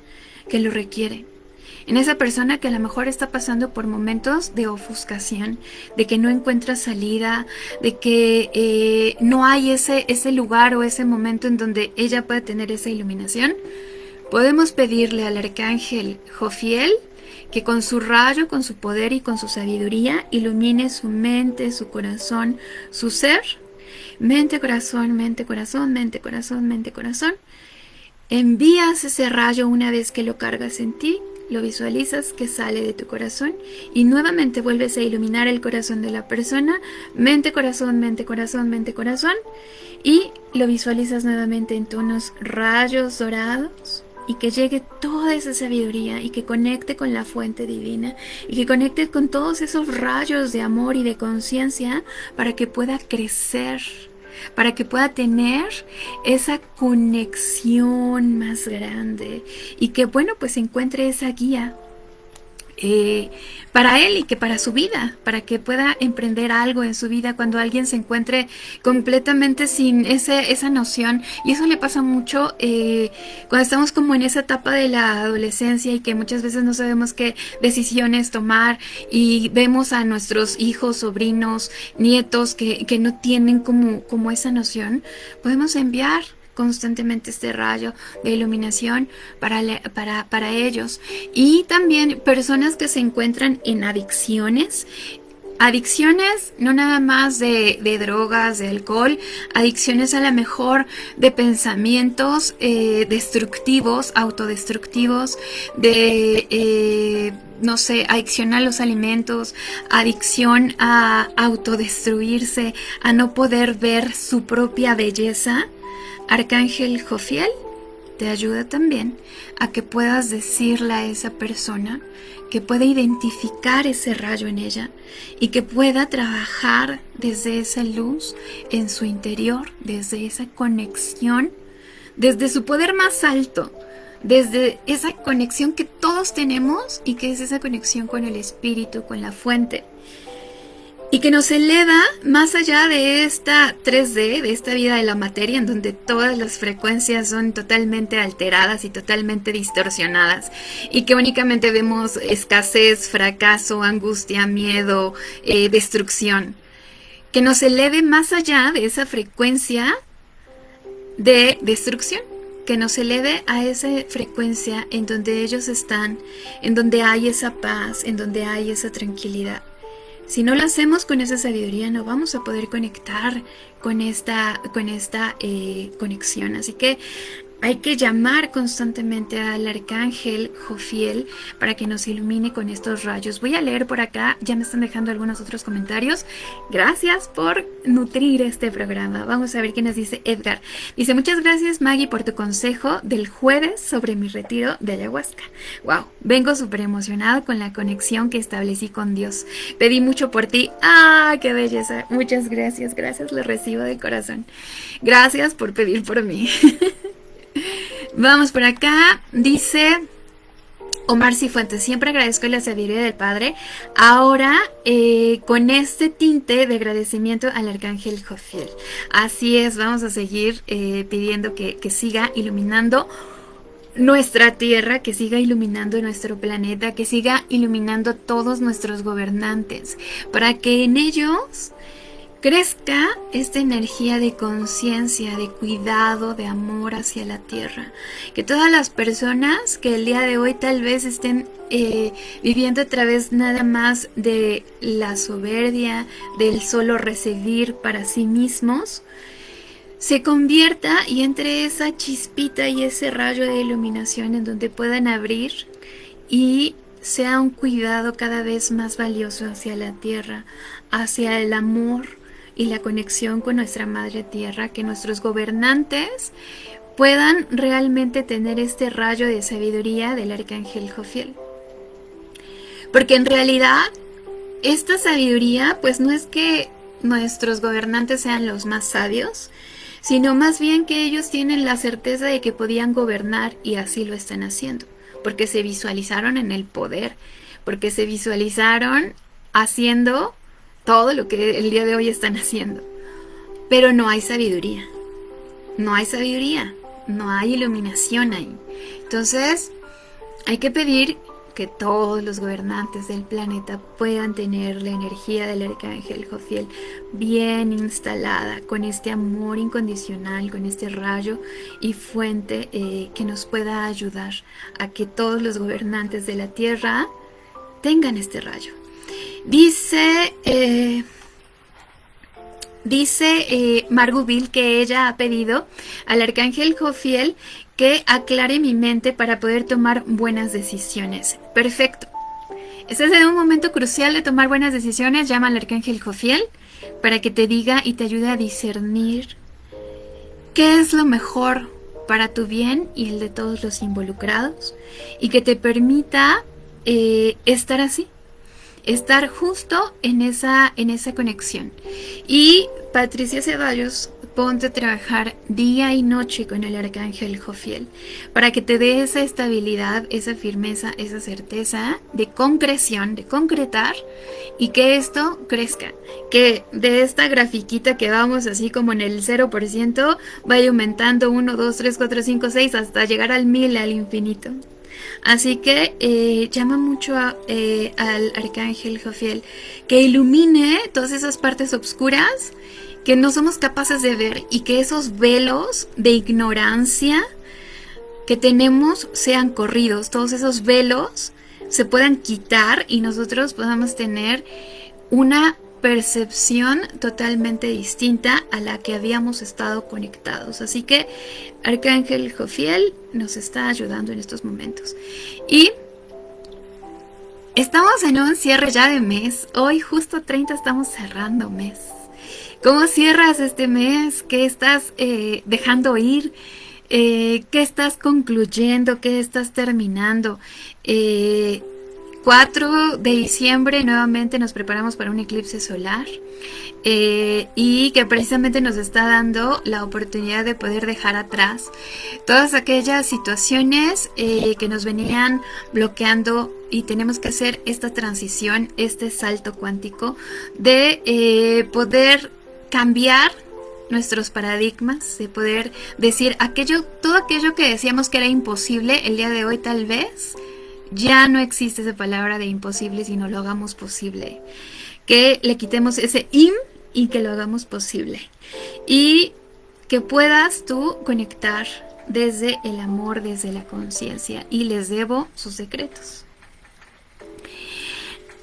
que lo requiere. En esa persona que a lo mejor está pasando por momentos de ofuscación, de que no encuentra salida, de que eh, no hay ese, ese lugar o ese momento en donde ella pueda tener esa iluminación, podemos pedirle al arcángel Jofiel que con su rayo, con su poder y con su sabiduría ilumine su mente, su corazón, su ser. Mente, corazón, mente, corazón, mente, corazón, mente, corazón. Envías ese rayo una vez que lo cargas en ti, lo visualizas que sale de tu corazón y nuevamente vuelves a iluminar el corazón de la persona, mente, corazón, mente, corazón, mente, corazón y lo visualizas nuevamente en tonos rayos dorados y que llegue toda esa sabiduría y que conecte con la fuente divina y que conecte con todos esos rayos de amor y de conciencia para que pueda crecer, para que pueda tener esa conexión más grande y que bueno pues encuentre esa guía eh, para él y que para su vida, para que pueda emprender algo en su vida cuando alguien se encuentre completamente sin esa noción. Y eso le pasa mucho eh, cuando estamos como en esa etapa de la adolescencia y que muchas veces no sabemos qué decisiones tomar y vemos a nuestros hijos, sobrinos, nietos que, que no tienen como, como esa noción. Podemos enviar constantemente este rayo de iluminación para, para, para ellos. Y también personas que se encuentran en adicciones, Adicciones no nada más de, drogas, de alcohol, adicciones a lo mejor de pensamientos eh, destructivos, autodestructivos, de, eh, no sé, adicción a los alimentos, adicción a autodestruirse, a no poder ver su propia belleza. Arcángel Jofiel te ayuda también a que puedas decirle a esa persona que pueda identificar ese rayo en ella y que pueda trabajar desde esa luz en su interior, desde esa conexión, desde su poder más alto, desde esa conexión que todos tenemos y que es esa conexión con el espíritu, con la fuente y que nos eleva más allá de esta 3D, de esta vida de la materia, en donde todas las frecuencias son totalmente alteradas y totalmente distorsionadas, y que únicamente vemos escasez, fracaso, angustia, miedo, eh, destrucción. Que nos eleve más allá de esa frecuencia de destrucción que nos eleve a esa frecuencia en donde ellos están, en donde hay esa paz, en donde hay esa tranquilidad. Si no lo hacemos con esa sabiduría, no vamos a poder conectar con esta, con esta eh, conexión. Así que hay que llamar constantemente al arcángel Jofiel para que nos ilumine con estos rayos. Voy a leer por acá, ya me están dejando algunos otros comentarios. Gracias por nutrir este programa. Vamos a ver qué nos dice Edgar. Dice, muchas gracias Maggie por tu consejo del jueves sobre mi retiro de ayahuasca. Wow, vengo súper emocionado con la conexión que establecí con Dios. Pedí mucho por ti. ¡Ah, qué belleza! Muchas gracias, gracias, lo recibo de corazón. Gracias por pedir por mí. (laughs) Vamos por acá. Dice Omar Cifuentes, siempre agradezco la sabiduría del Padre. Ahora, eh, con este tinte de agradecimiento al Arcángel Jofiel. Así es, vamos a seguir eh, pidiendo que, que siga iluminando nuestra tierra, que siga iluminando nuestro planeta, que siga iluminando a todos nuestros gobernantes, para que en ellos crezca esta energía de conciencia, de cuidado, de amor hacia la tierra. Que todas las personas que el día de hoy tal vez estén eh, viviendo a través nada más de la soberbia, del solo recibir para sí mismos, se convierta y entre esa chispita y ese rayo de iluminación en donde puedan abrir y sea un cuidado cada vez más valioso hacia la tierra, hacia el amor, y la conexión con nuestra Madre Tierra, que nuestros gobernantes puedan realmente tener este rayo de sabiduría del Arcángel Jofiel. Porque en realidad esta sabiduría pues no es que nuestros gobernantes sean los más sabios, sino más bien que ellos tienen la certeza de que podían gobernar y así lo están haciendo, porque se visualizaron en el poder, porque se visualizaron haciendo todo lo que el día de hoy están haciendo. Pero no hay sabiduría, no hay sabiduría, no hay iluminación ahí. Entonces, hay que pedir que todos los gobernantes del planeta puedan tener la energía del arcángel Jofiel bien instalada, con este amor incondicional, con este rayo y fuente eh, que nos pueda ayudar a que todos los gobernantes de la Tierra tengan este rayo. Dice... Eh, Dice eh, que ella ha pedido al arcángel Jofiel que aclare mi mente para poder tomar buenas decisiones. Perfecto. Estás en un momento crucial de tomar buenas decisiones. Llama al arcángel Jofiel para que te diga y te ayude a discernir qué es lo mejor para tu bien y el de todos los involucrados y que te permita eh, estar así, estar justo en esa, en esa conexión. Y Patricia Ceballos ponte a trabajar día y noche con el arcángel Jofiel para que te dé esa estabilidad, esa firmeza, esa certeza de concreción, de concretar y que esto crezca. Que de esta grafiquita que vamos así como en el 0% vaya aumentando 1, 2, 3, 4, 5, 6 hasta llegar al 1000, al infinito. Así que eh, llama mucho eh, al arcángel Jofiel que ilumine todas esas partes oscuras que no somos capaces de ver y que esos velos de ignorancia que tenemos sean corridos, todos esos velos se puedan quitar y nosotros podamos tener una percepción totalmente distinta a la que habíamos estado conectados. Así que Arcángel Jofiel nos está ayudando en estos momentos. Y estamos en un cierre ya de mes. Hoy justo 30 estamos cerrando mes. ¿Cómo cierras este mes? ¿Qué estás eh, dejando ir? Eh, ¿Qué estás concluyendo? ¿Qué estás terminando? 4 eh, de diciembre nuevamente nos preparamos para un eclipse solar y que precisamente nos está dando la oportunidad de poder dejar atrás todas aquellas situaciones que nos venían bloqueando y tenemos que hacer esta transición, este salto cuántico de poder cambiar nuestros paradigmas, de poder decir aquello, todo aquello que decíamos que era imposible, el día de hoy tal vez ya no existe esa palabra de imposible, sino lo hagamos posible. Que le quitemos ese im y que lo hagamos posible. Y que puedas tú conectar desde el amor, desde la conciencia. Y les debo sus secretos.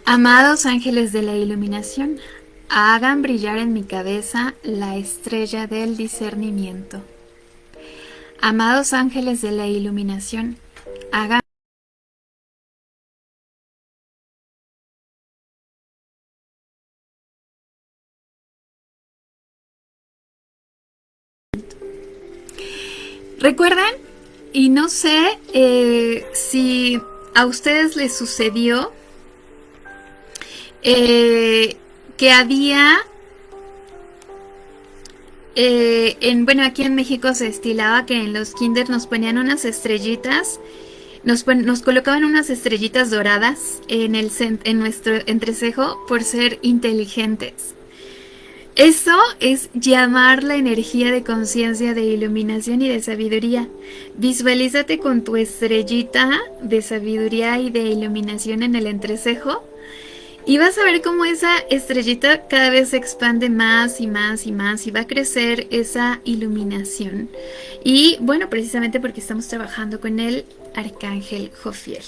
Amados ángeles de la iluminación, Hagan brillar en mi cabeza la estrella del discernimiento. Amados ángeles de la iluminación, hagan ¿Recuerdan? Y no sé eh, si a ustedes les sucedió eh, que había eh, en, bueno, aquí en México se estilaba que en los kinder nos ponían unas estrellitas, nos, nos colocaban unas estrellitas doradas en, el, en nuestro entrecejo por ser inteligentes. Eso es llamar la energía de conciencia, de iluminación y de sabiduría. Visualízate con tu estrellita de sabiduría y de iluminación en el entrecejo y vas a ver cómo esa estrellita cada vez se expande más y más y más y va a crecer esa iluminación. Y bueno, precisamente porque estamos trabajando con el arcángel Jofiel.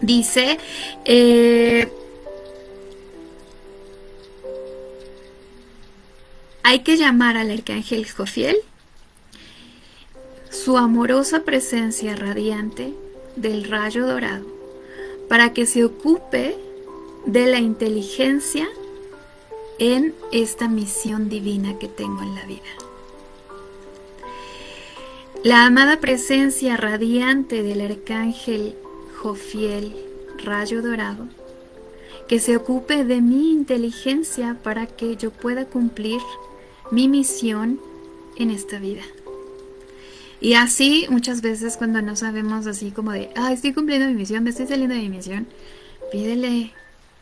Dice, eh, hay que llamar al arcángel Jofiel, su amorosa presencia radiante del rayo dorado, para que se ocupe de la inteligencia en esta misión divina que tengo en la vida. La amada presencia radiante del arcángel Jofiel, rayo dorado, que se ocupe de mi inteligencia para que yo pueda cumplir mi misión en esta vida. Y así muchas veces cuando no sabemos así como de, ah, estoy cumpliendo mi misión, me estoy saliendo de mi misión, pídele,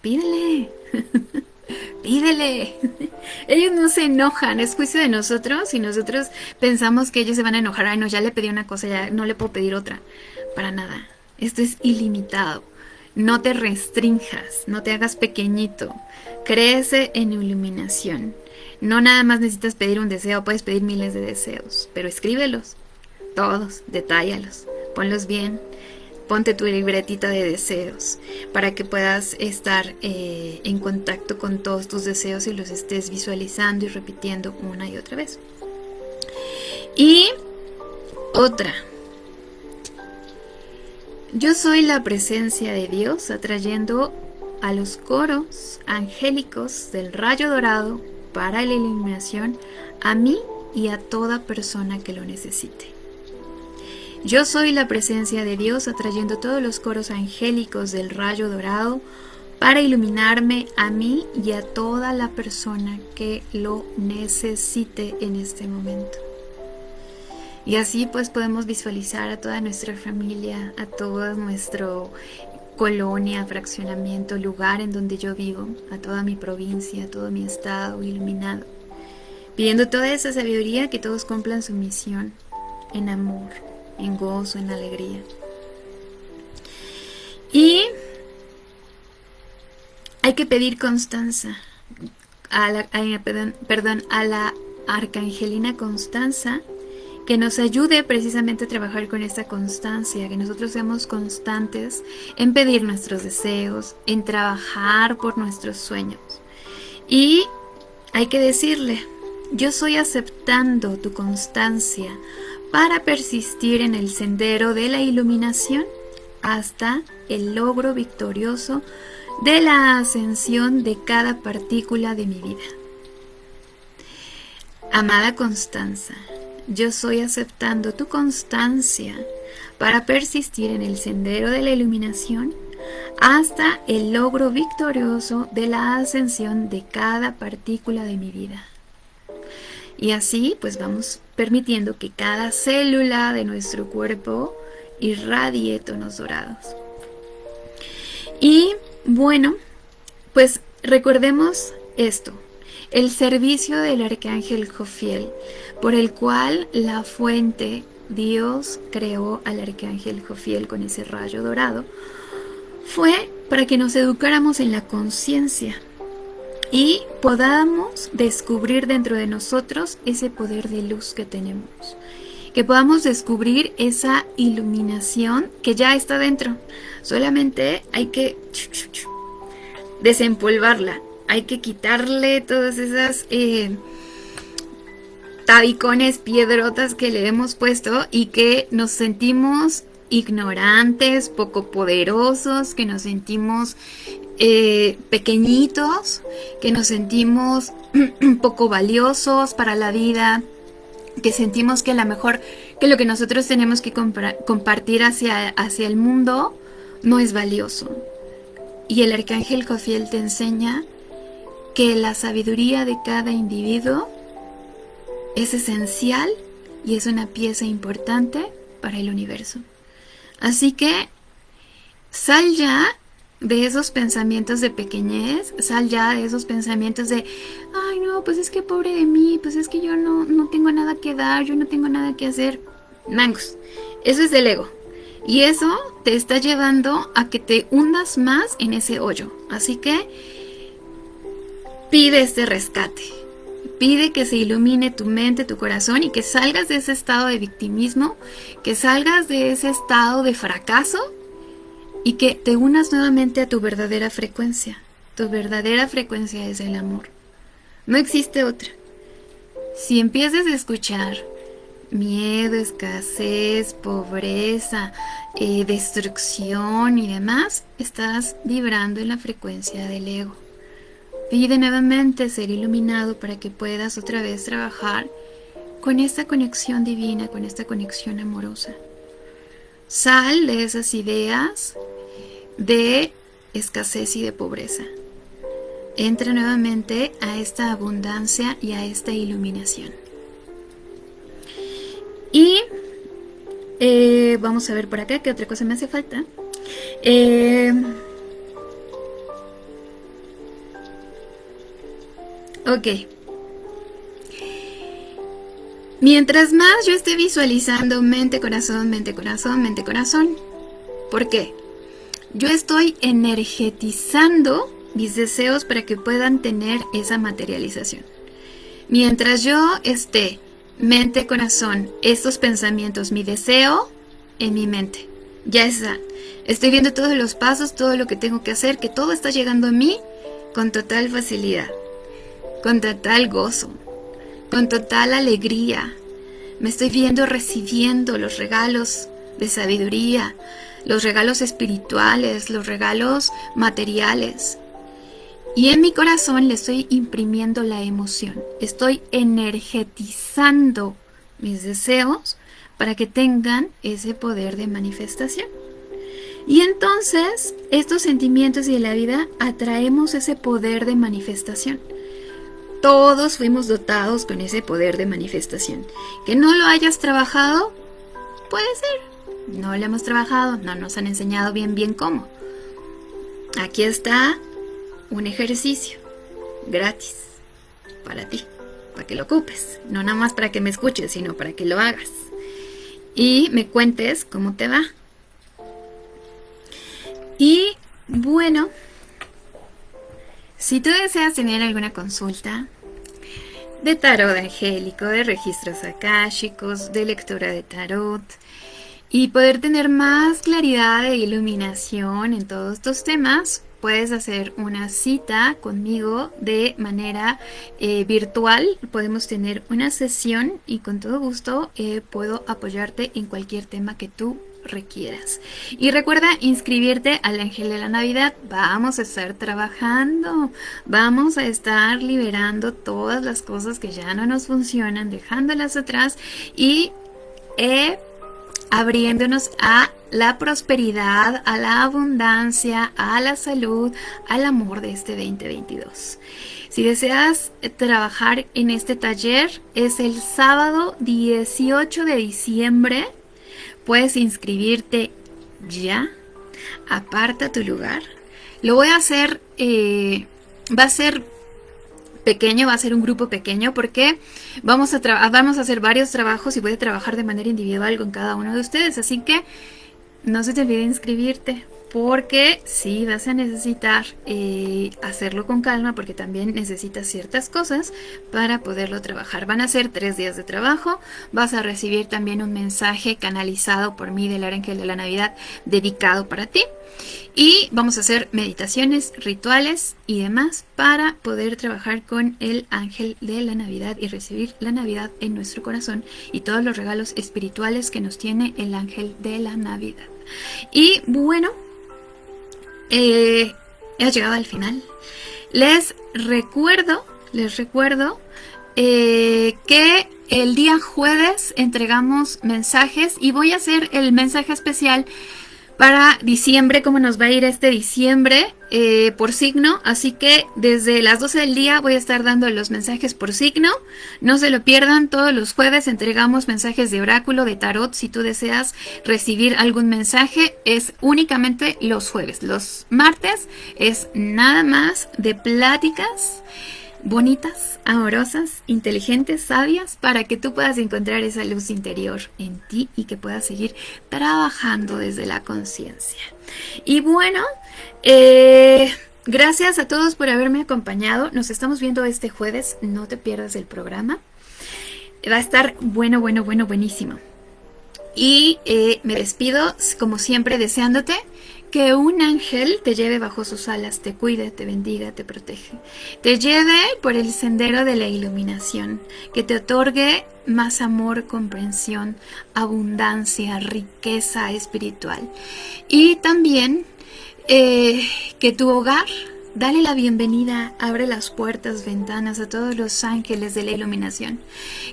pídele, (laughs) pídele. (laughs) ellos no se enojan, es juicio de nosotros y nosotros pensamos que ellos se van a enojar, ay no, ya le pedí una cosa, ya no le puedo pedir otra, para nada. Esto es ilimitado. No te restrinjas, no te hagas pequeñito. Crece en iluminación. No nada más necesitas pedir un deseo, puedes pedir miles de deseos, pero escríbelos todos, detállalos, ponlos bien, ponte tu libretita de deseos para que puedas estar eh, en contacto con todos tus deseos y los estés visualizando y repitiendo una y otra vez. Y otra. Yo soy la presencia de Dios atrayendo a los coros angélicos del rayo dorado para la iluminación a mí y a toda persona que lo necesite. Yo soy la presencia de Dios atrayendo todos los coros angélicos del rayo dorado para iluminarme a mí y a toda la persona que lo necesite en este momento. Y así pues podemos visualizar a toda nuestra familia, a toda nuestra colonia, fraccionamiento, lugar en donde yo vivo, a toda mi provincia, a todo mi estado iluminado, pidiendo toda esa sabiduría que todos cumplan su misión en amor en gozo, en alegría. Y hay que pedir constanza, a la, perdón, a la arcangelina Constanza que nos ayude precisamente a trabajar con esta constancia, que nosotros seamos constantes en pedir nuestros deseos, en trabajar por nuestros sueños. Y hay que decirle, yo soy aceptando tu constancia para persistir en el sendero de la iluminación hasta el logro victorioso de la ascensión de cada partícula de mi vida. Amada Constanza, yo soy aceptando tu constancia para persistir en el sendero de la iluminación hasta el logro victorioso de la ascensión de cada partícula de mi vida. Y así pues vamos permitiendo que cada célula de nuestro cuerpo irradie tonos dorados. Y bueno, pues recordemos esto, el servicio del arcángel Jofiel, por el cual la fuente Dios creó al arcángel Jofiel con ese rayo dorado, fue para que nos educáramos en la conciencia y podamos descubrir dentro de nosotros ese poder de luz que tenemos. Que podamos descubrir esa iluminación que ya está dentro. Solamente hay que desempolvarla. Hay que quitarle todas esas eh, tabicones, piedrotas que le hemos puesto y que nos sentimos ignorantes, poco poderosos, que nos sentimos eh, pequeñitos, que nos sentimos (clears throat) poco valiosos para la vida, que sentimos que la mejor, que lo que nosotros tenemos que compartir hacia, hacia el mundo no es valioso. Y el arcángel Jofiel te enseña que la sabiduría de cada individuo es esencial y es una pieza importante para el universo. Así que sal ya de esos pensamientos de pequeñez, sal ya de esos pensamientos de, ay no, pues es que pobre de mí, pues es que yo no, no tengo nada que dar, yo no tengo nada que hacer. Mangos, eso es del ego. Y eso te está llevando a que te hundas más en ese hoyo. Así que pide este rescate. Pide que se ilumine tu mente, tu corazón y que salgas de ese estado de victimismo, que salgas de ese estado de fracaso y que te unas nuevamente a tu verdadera frecuencia. Tu verdadera frecuencia es el amor. No existe otra. Si empiezas a escuchar miedo, escasez, pobreza, eh, destrucción y demás, estás vibrando en la frecuencia del ego. Pide nuevamente ser iluminado para que puedas otra vez trabajar con esta conexión divina, con esta conexión amorosa. Sal de esas ideas de escasez y de pobreza. Entra nuevamente a esta abundancia y a esta iluminación. Y eh, vamos a ver por acá qué otra cosa me hace falta. Eh, ok. Mientras más yo esté visualizando mente, corazón, mente, corazón, mente, corazón. ¿Por qué? Yo estoy energetizando mis deseos para que puedan tener esa materialización. Mientras yo esté mente, corazón, estos pensamientos, mi deseo en mi mente, ya está. Estoy viendo todos los pasos, todo lo que tengo que hacer, que todo está llegando a mí con total facilidad, con total gozo, con total alegría. Me estoy viendo recibiendo los regalos de sabiduría, los regalos espirituales, los regalos materiales. Y en mi corazón le estoy imprimiendo la emoción. Estoy energetizando mis deseos para que tengan ese poder de manifestación. Y entonces, estos sentimientos y la vida atraemos ese poder de manifestación. Todos fuimos dotados con ese poder de manifestación. Que no lo hayas trabajado, puede ser. No lo hemos trabajado, no nos han enseñado bien bien cómo. Aquí está un ejercicio gratis para ti, para que lo ocupes, no nada más para que me escuches, sino para que lo hagas y me cuentes cómo te va. Y bueno, si tú deseas tener alguna consulta de tarot angélico, de registros akáshicos, de lectura de tarot, y poder tener más claridad e iluminación en todos estos temas, puedes hacer una cita conmigo de manera eh, virtual. Podemos tener una sesión y con todo gusto eh, puedo apoyarte en cualquier tema que tú requieras. Y recuerda inscribirte al Ángel de la Navidad. Vamos a estar trabajando, vamos a estar liberando todas las cosas que ya no nos funcionan, dejándolas atrás y eh, abriéndonos a la prosperidad, a la abundancia, a la salud, al amor de este 2022. Si deseas trabajar en este taller, es el sábado 18 de diciembre. Puedes inscribirte ya. Aparta tu lugar. Lo voy a hacer, eh, va a ser pequeño, va a ser un grupo pequeño porque vamos a, vamos a hacer varios trabajos y voy a trabajar de manera individual con cada uno de ustedes. Así que no se te olvide inscribirte porque sí vas a necesitar eh, hacerlo con calma porque también necesitas ciertas cosas para poderlo trabajar. Van a ser tres días de trabajo, vas a recibir también un mensaje canalizado por mí del ángel de la Navidad dedicado para ti y vamos a hacer meditaciones, rituales y demás para poder trabajar con el ángel de la Navidad y recibir la Navidad en nuestro corazón y todos los regalos espirituales que nos tiene el ángel de la Navidad. Y bueno, eh, he llegado al final. Les recuerdo, les recuerdo eh, que el día jueves entregamos mensajes y voy a hacer el mensaje especial para diciembre, cómo nos va a ir este diciembre eh, por signo. Así que desde las 12 del día voy a estar dando los mensajes por signo. No se lo pierdan, todos los jueves entregamos mensajes de oráculo, de tarot. Si tú deseas recibir algún mensaje, es únicamente los jueves. Los martes es nada más de pláticas bonitas, amorosas, inteligentes, sabias, para que tú puedas encontrar esa luz interior en ti y que puedas seguir trabajando desde la conciencia. Y bueno, eh, gracias a todos por haberme acompañado. Nos estamos viendo este jueves, no te pierdas el programa. Va a estar bueno, bueno, bueno, buenísimo. Y eh, me despido, como siempre, deseándote que un ángel te lleve bajo sus alas, te cuide, te bendiga, te protege. Te lleve por el sendero de la iluminación, que te otorgue más amor, comprensión, abundancia, riqueza espiritual. Y también eh, que tu hogar Dale la bienvenida, abre las puertas, ventanas a todos los ángeles de la iluminación.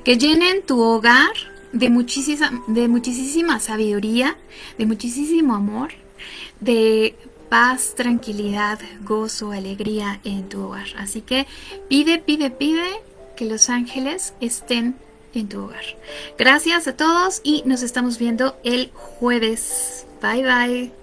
Que llenen tu hogar de de muchísima sabiduría, de muchísimo amor de paz, tranquilidad, gozo, alegría en tu hogar. Así que pide, pide, pide que los ángeles estén en tu hogar. Gracias a todos y nos estamos viendo el jueves. Bye bye.